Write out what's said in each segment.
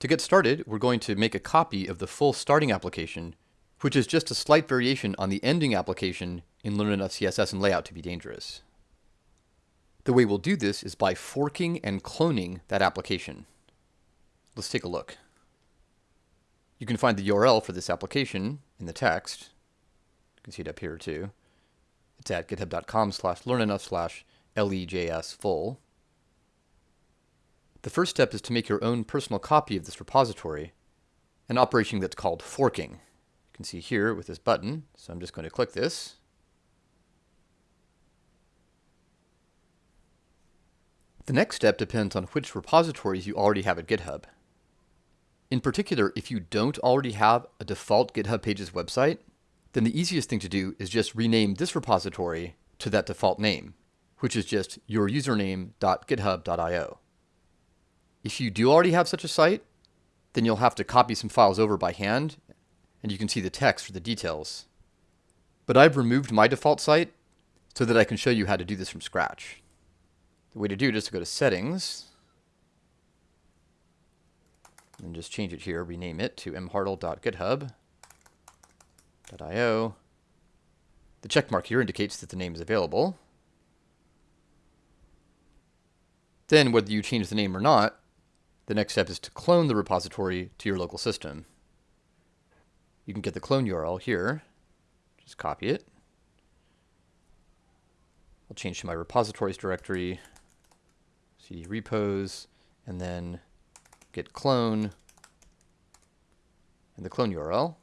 To get started, we're going to make a copy of the full starting application, which is just a slight variation on the ending application in Learn Enough CSS and Layout to be dangerous. The way we'll do this is by forking and cloning that application. Let's take a look. You can find the URL for this application in the text. You can see it up here too. It's at github.com slash learnenough slash lejs full. The first step is to make your own personal copy of this repository, an operation that's called forking. You can see here with this button, so I'm just going to click this. The next step depends on which repositories you already have at GitHub. In particular, if you don't already have a default GitHub Pages website, then the easiest thing to do is just rename this repository to that default name, which is just your username.github.io. If you do already have such a site, then you'll have to copy some files over by hand, and you can see the text for the details. But I've removed my default site so that I can show you how to do this from scratch. The way to do it is to go to Settings, and just change it here, rename it to mhartl.github.io. The checkmark here indicates that the name is available. Then, whether you change the name or not, the next step is to clone the repository to your local system. You can get the clone URL here. Just copy it. I'll change to my repositories directory, cd repos, and then git clone, and the clone URL.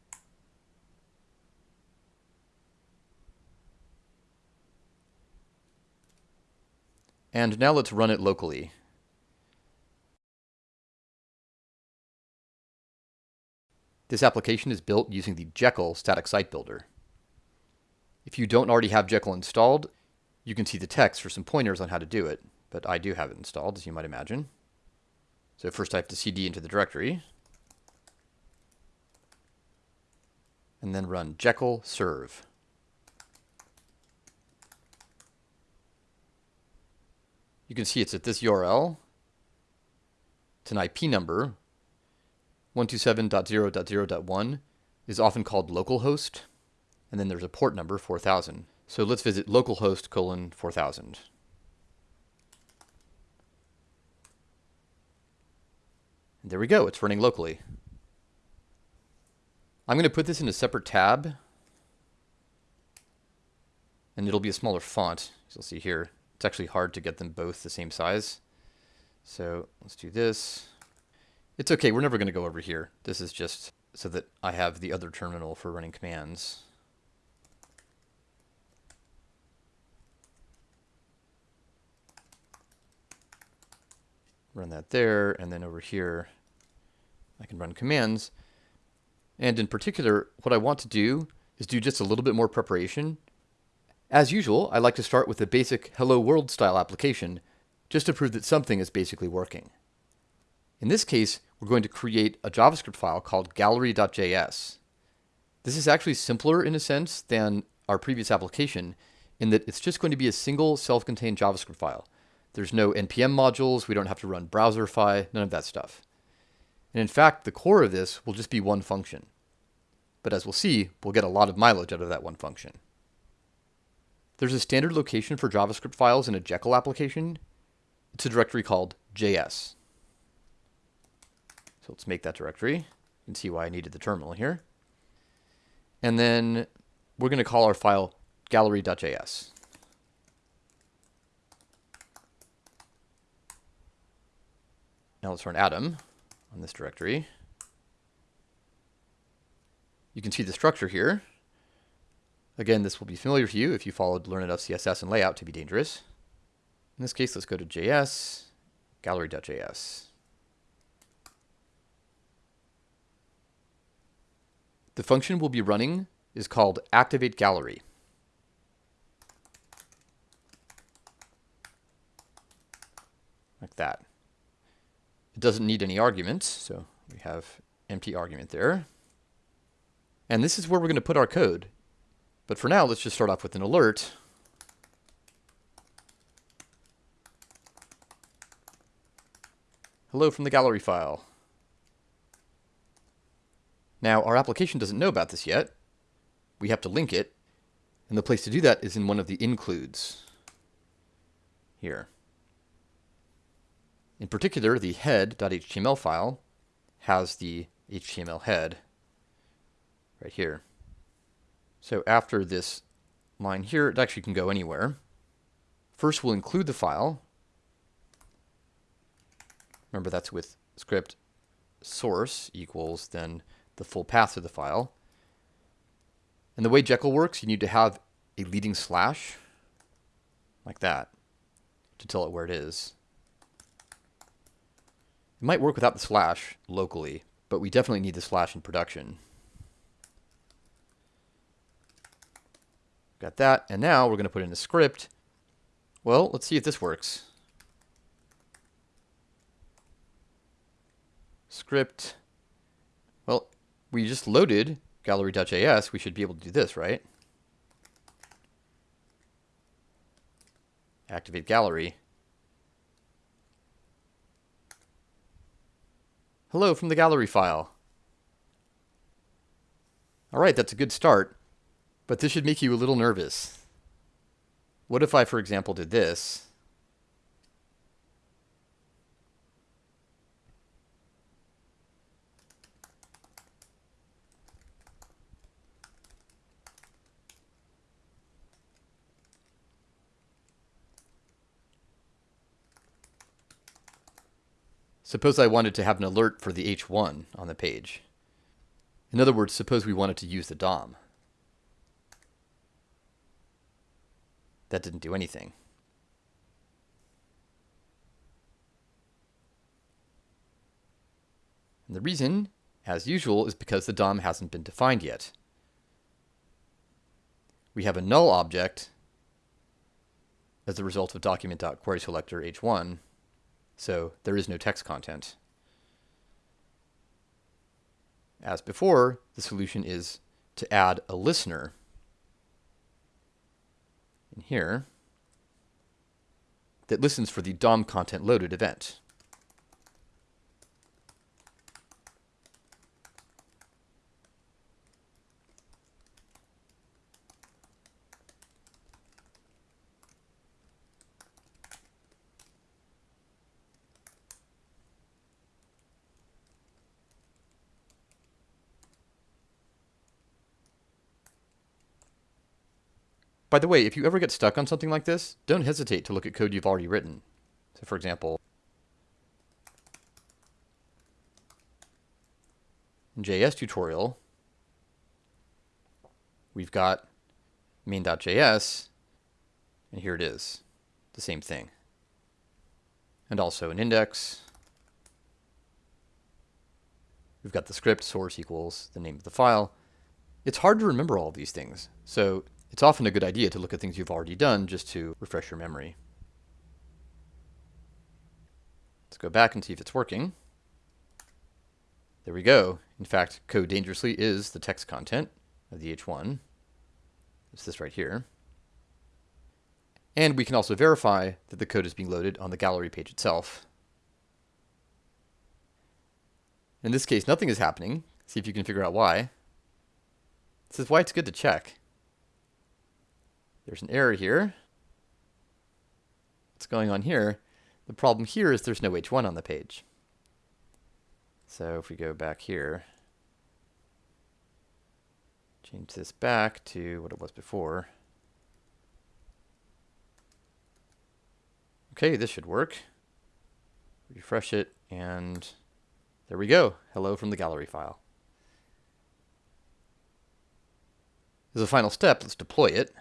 And now let's run it locally. This application is built using the Jekyll static site builder. If you don't already have Jekyll installed, you can see the text for some pointers on how to do it, but I do have it installed, as you might imagine. So first I have to cd into the directory, and then run Jekyll serve. You can see it's at this URL. It's an IP number 127.0.0.1 is often called localhost, and then there's a port number 4000. So let's visit localhost colon 4000. And there we go, it's running locally. I'm going to put this in a separate tab, and it'll be a smaller font, as you'll see here. It's actually hard to get them both the same size. So let's do this. It's okay, we're never going to go over here. This is just so that I have the other terminal for running commands. Run that there, and then over here I can run commands. And in particular, what I want to do is do just a little bit more preparation. As usual, I like to start with a basic hello world style application just to prove that something is basically working. In this case, we're going to create a JavaScript file called gallery.js. This is actually simpler in a sense than our previous application in that it's just going to be a single self-contained JavaScript file. There's no NPM modules, we don't have to run browserify, none of that stuff. And in fact, the core of this will just be one function. But as we'll see, we'll get a lot of mileage out of that one function. There's a standard location for JavaScript files in a Jekyll application. It's a directory called JS. So let's make that directory. Can see why I needed the terminal here. And then we're going to call our file gallery.js. Now let's run Atom on this directory. You can see the structure here. Again, this will be familiar to you if you followed Learn Enough CSS and Layout to be dangerous. In this case, let's go to JS, gallery.js. The function we'll be running is called activate gallery. Like that. It doesn't need any arguments, so we have empty argument there. And this is where we're going to put our code. But for now, let's just start off with an alert. Hello from the gallery file. Now, our application doesn't know about this yet. We have to link it. And the place to do that is in one of the includes here. In particular, the head.html file has the HTML head right here. So after this line here, it actually can go anywhere. First, we'll include the file. Remember, that's with script source equals then the full path to the file. And the way Jekyll works, you need to have a leading slash like that to tell it where it is. It might work without the slash locally, but we definitely need the slash in production. Got that, and now we're going to put in a script. Well, let's see if this works. Script. We just loaded gallery.js. We should be able to do this, right? Activate gallery. Hello from the gallery file. All right, that's a good start, but this should make you a little nervous. What if I, for example, did this? Suppose I wanted to have an alert for the H1 on the page. In other words, suppose we wanted to use the DOM. That didn't do anything. And the reason, as usual, is because the DOM hasn't been defined yet. We have a null object as a result of document.querySelector h1 so there is no text content. As before, the solution is to add a listener in here that listens for the DOM content loaded event. By the way, if you ever get stuck on something like this, don't hesitate to look at code you've already written. So for example, JS tutorial, we've got main.js, and here it is, the same thing. And also an index. We've got the script source equals the name of the file. It's hard to remember all these things. So it's often a good idea to look at things you've already done just to refresh your memory. Let's go back and see if it's working. There we go. In fact, code dangerously is the text content of the H1. It's this right here. And we can also verify that the code is being loaded on the gallery page itself. In this case, nothing is happening. See if you can figure out why. This is why it's good to check. There's an error here. What's going on here? The problem here is there's no H1 on the page. So if we go back here, change this back to what it was before. Okay, this should work. Refresh it, and there we go. Hello from the gallery file. As a final step, let's deploy it.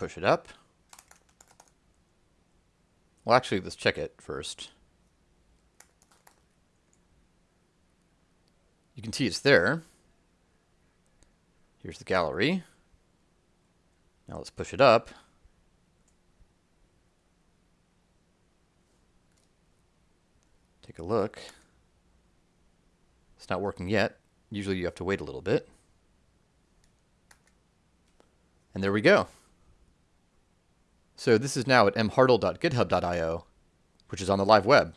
Push it up. Well, actually, let's check it first. You can see it's there. Here's the gallery. Now let's push it up. Take a look. It's not working yet. Usually you have to wait a little bit. And there we go. So this is now at mhartl.github.io, which is on the live web.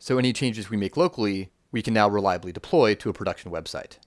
So any changes we make locally, we can now reliably deploy to a production website.